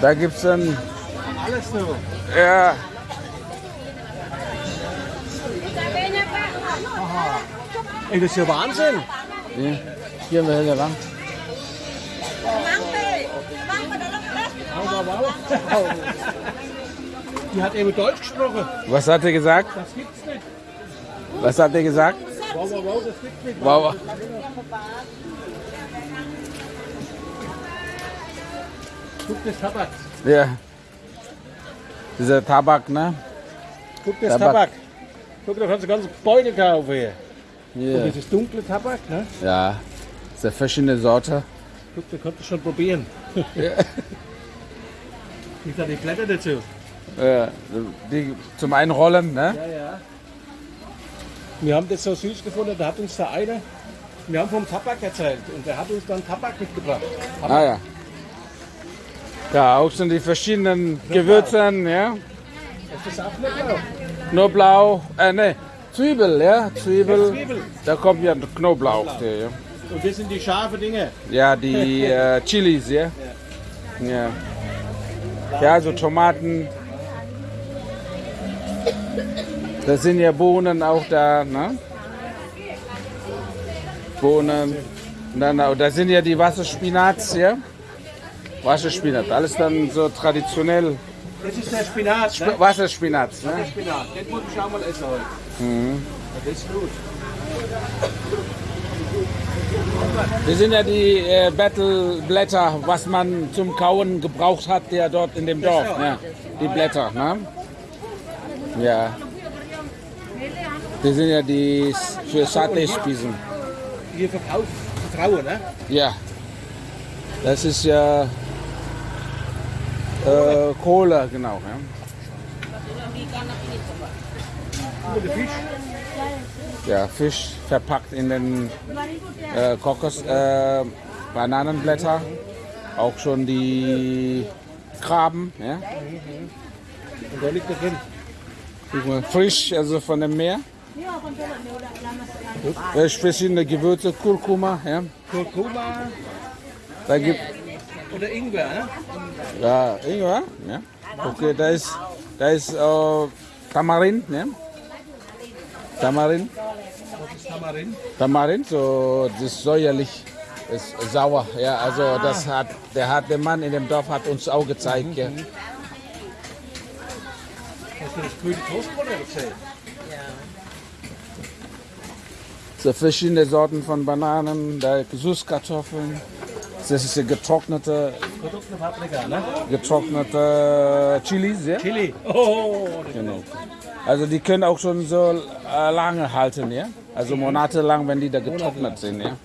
Da gibt es dann, Alles so. ja, Ey, das ist ja Wahnsinn. hier, hier wir hier lang. Die hat eben Deutsch gesprochen. Was hat er gesagt? Das gibt's nicht. Was hat er gesagt? Wow, wow, wow, das gibt's nicht. Wow. Guck das Tabak. Ja. Dieser Tabak, ne? Guck das Tabak. Tabak. Guck, da kannst du ganze Beute kaufen hier. Und Hier. das ist dunkle Tabak, ne? Ja. Das ist eine verschiedene Sorte. Guck, da kannst du schon probieren. Gibt da die Blätter dazu? Ja, die zum Einrollen, ne? Ja, ja. Wir haben das so süß gefunden, da hat uns der eine, wir haben vom Tabak erzählt und der hat uns dann Tabak mitgebracht. Ah ja. Ja, auch schon die verschiedenen Gewürzen, ja. Ist das auch blau? Knoblauch, äh ne, Zwiebel, ja, Zwiebel. Da kommt ja Knoblauch, der, ja. Und das sind die scharfen Dinge. Ja, die äh, Chilis, ja. Ja. Ja, also Tomaten. Da sind ja Bohnen auch da, ne? Bohnen. Und dann, auch- da sind ja die Wasserspinats, ja? Wasserspinat, alles dann so traditionell. Das ist der Spinat, ne? Wasserspinat, Der ne? Spinat. Den muss ich auch mal essen heute. Mhm. Ja, Das ist gut. Das sind ja die äh, Battleblätter, was man zum Kauen gebraucht hat, der dort in dem Dorf. Ja, die Blätter, ne? Ja. Das sind ja die für Satay-Spießen. Hier verkauft Vertrauen, ne? Ja. Das ist ja äh, Kohle, genau. Ja. Ja, Fisch verpackt in den äh, Kokos, äh, Bananenblätter. Auch schon die Krabben, ja. Und da liegt er drin. Guck mal, frisch, also von dem Meer. Äh, verschiedene Gewürze, Kurkuma, ja. Kurkuma Da gibt oder Ingwer, ne? ja Ingwer, ja. Okay, da ist da ist äh, Tamarind, ne? Tamarind. Tamarind, so das ist säuerlich, ist sauer, ja. Also das hat der hat der Mann in dem Dorf hat uns auch gezeigt, ja. Hast du das grüne Toastbrot erzählt? So verschiedene Sorten von Bananen, da Süßkartoffeln. Das ist ja getrocknete, Produkte Paprika, ne? getrocknete Chilis, ja. Chili. Oh, Genau. Also die können auch schon so äh, lange halten, ja? Also monatelang, wenn die da getrocknet sind, ja?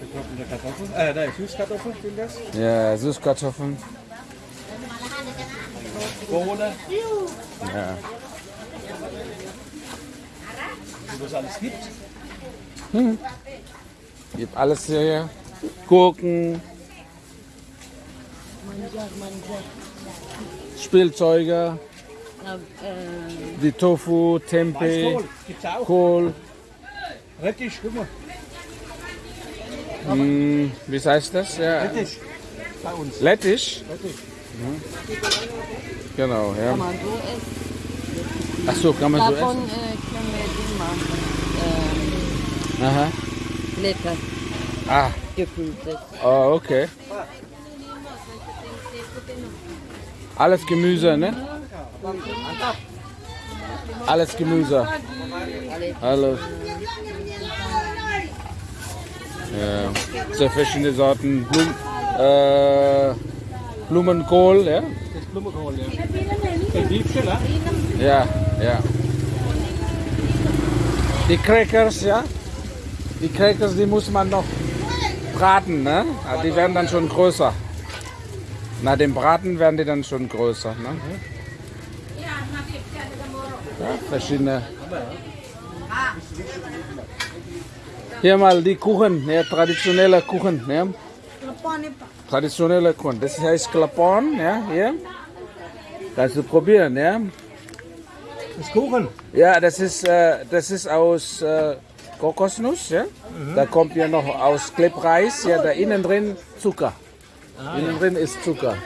getrocknete Kartoffeln. Äh, nein, Süßkartoffeln sind das. Ja, Süßkartoffeln. Bohnen. Ja. Wie das alles gibt. Gibt alles hier. Gurken. Spielzeuge, die Tofu, Tempeh, Kohl. Rettich, guck mal. Hm, wie heißt das? Ja. Rettich. Bei uns. Lettisch? Rettich. Genau, ja. Kann man so essen. Ach so, kann man so Davon essen? äh, können wir Ding machen. Aha. Äh, Blätter Ah, gefüllt. oh, okay. Alles Gemüse, ne? Alles Gemüse. Alles. Ja. So verschiedene Sorten Blum, äh, Blumenkohl, ja? Das ist Blumenkohl, ja. Der Liebste, ne? Ja, ja. Die Crackers, ja? Die Crackers, die muss man noch braten, ne? Ah, Die werden dann schon größer. Nach dem Braten werden die dann schon größer, ne? Ja, verschiedene. Hier mal die Kuchen, ja, traditionelle Kuchen, ja? Traditionelle Kuchen. Das heißt Klapon, ja, hier. Kannst du probieren, ja? Das ist Kuchen. Ja, das ist, äh, das ist aus äh, Kokosnuss. Ja? Da kommt ja noch aus Klebreis. Ja, da innen drin Zucker. Innen drin ist Zucker.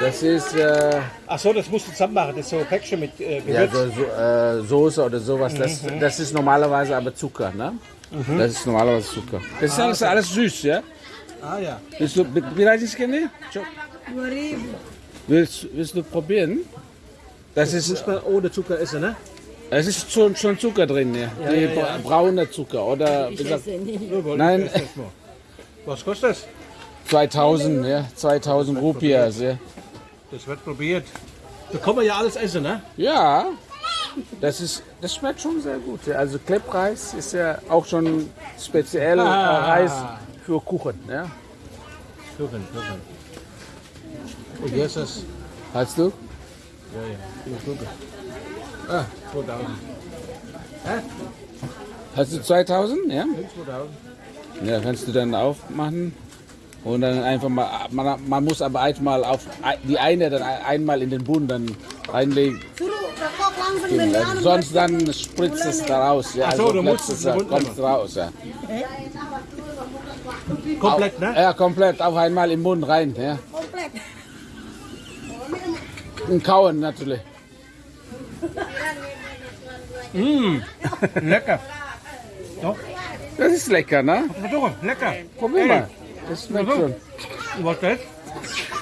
Das ist äh, Ach so, das musst du zusammen machen. Das ist so Päckchen mit äh, ja, Gewürz. so, so, äh, Soße oder sowas. Das, das ist normalerweise aber Zucker. Ne? Das ist normalerweise Zucker. Das ist alles, alles süß, ja? Ah ja. Willst du, wie heißt es, Kenny? Willst, willst du probieren? Das ist, Muss man ohne Zucker essen, ne? Es ist schon, schon Zucker drin, ja. Die ja, ja. braune Zucker oder wie Ich gesagt, esse nicht. Nein. ich. Was kostet das? 2000, ja, 2000 Rupias, ja. Das wird probiert. Da kann man ja alles essen, ne? Ja, das ist, das schmeckt schon sehr gut. Ja. Also Kleppreis ist ja auch schon speziell äh, Ah. Reis für Kuchen, ja. Kuchen, Kuchen. Und hier ist das. Hast du? Ja, ja. Kuchen. Ah, 2000. Hast du 2000, ja? 2000. Ja, kannst du dann aufmachen und dann einfach mal, man, man muss aber einmal auf die eine dann einmal in den Boden dann reinlegen. Also sonst dann spritzt es da raus. Ja, Ach so, also du musst es kommt raus. Ja. Komplett, ne? ja, komplett auf einmal im Mund rein. Ja. Und kauen natürlich. Lecker. Doch, Das ist lecker, ne? doch, lecker. Probier mal. Das schmeckt schon. Was ist das?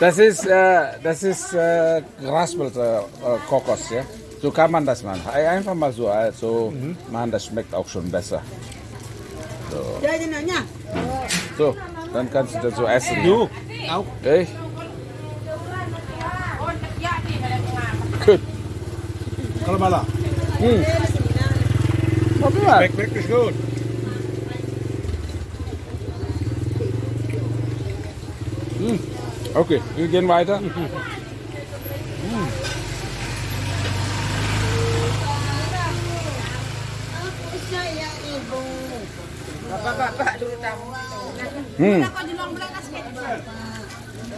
Das ist, äh, das ist äh, geraspelte äh, Kokos, ja. So kann man das machen. Einfach mal so, äh, so machen, das schmeckt auch schon besser. So, dann kannst du das so essen. Du, auch. Echt? Gut. Kalabala. Probier mal. Schmeckt wirklich gut. Okay, wir gehen weiter. Hm.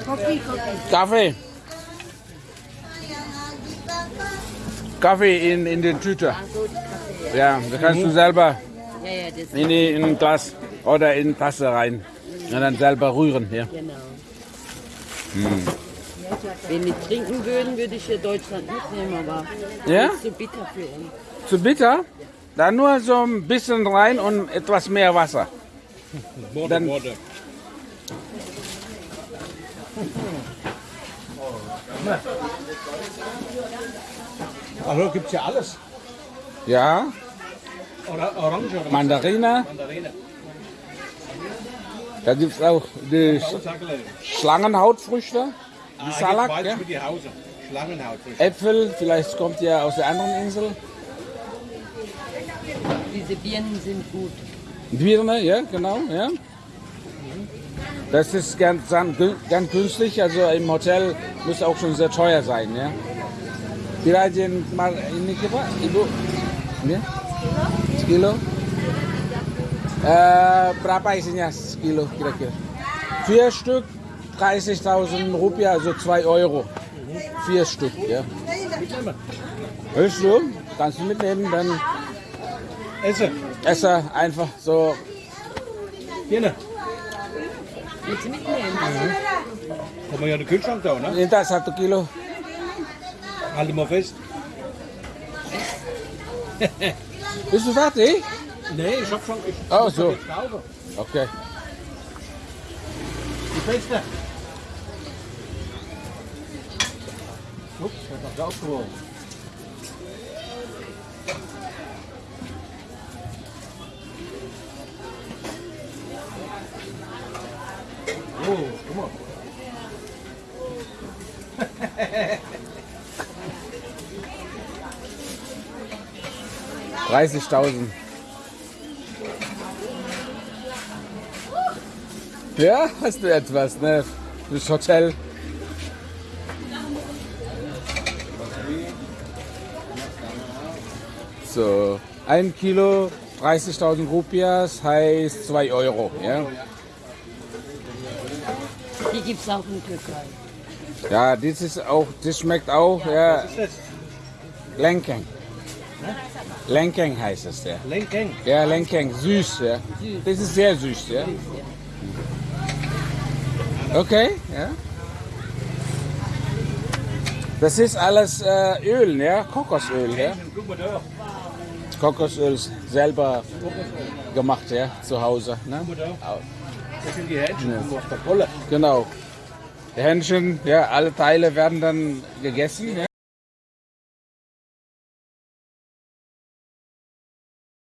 Kopi, kopi. Kaffee. Kaffee in, in den Tüte. Die. Ja, da kannst du selber das in, die, in ein Glas oder in eine Tasse rein. Und dann selber rühren. Ja. genau. Hm. Wenn wir trinken würden, würde ich hier Deutschland mitnehmen, aber Ja? das ist zu bitter für uns. Zu bitter? Dann nur so ein bisschen rein und etwas mehr Wasser. Dann- Border. Also gibt's ja alles. Ja, Oder Orange oder Mandarine. Mandarine. Da gibt es auch die. Schlangenhautfrüchte, die Ah, Salak. jetzt weiß Ja? die Hause. Schlangenhaut. Äpfel, vielleicht kommt ja aus der anderen Insel. Diese Birnen sind gut. Birne, ja, genau, ja. Das ist ganz, ganz günstig, also im Hotel muss auch schon sehr teuer sein, ya. Kirain mal ini Pak, Ya? Sekilo? Eh, berapa isinya sekilo kira-kira? Vier Stück, 30.000 Rupiah, also 2 Euro. Vier Stück, ja. Willst du? Kannst du mitnehmen, dann Esse. esse einfach so Hier, Willst du mitnehmen? Haben wir ja den Kühlschrank da, ne? Minta satu kilo. Halte mal fest. Bist du fertig? Nee, ich hab schon. Ich Oh, muss so. doch jetzt kaufen. Okay. Die Feste. Ups, wird noch rausgeworfen. Oh, 30.000. Ja, hast du etwas, ne? Fürs Hotel. So, ein Kilo, 30.000 Rupias heißt 2 Euro, ja? Die gibt es auch in Türkei. Ja, das ist auch, das schmeckt auch, ja, Was ist das? Lenkeng. Heißt es, ja. Lenkeng. Ja, Lenkeng, süß, ja. Das ist sehr süß, ja. Okay, ja. Das ist alles äh, Öl, ja? Kokosöl, ja? Kokosöl selber gemacht, ja, zu Hause. Ne? Das sind die Hähnchen. Ja. Aus der Kolle. Genau. Die Hähnchen, ja, alle Teile werden dann gegessen. Ja?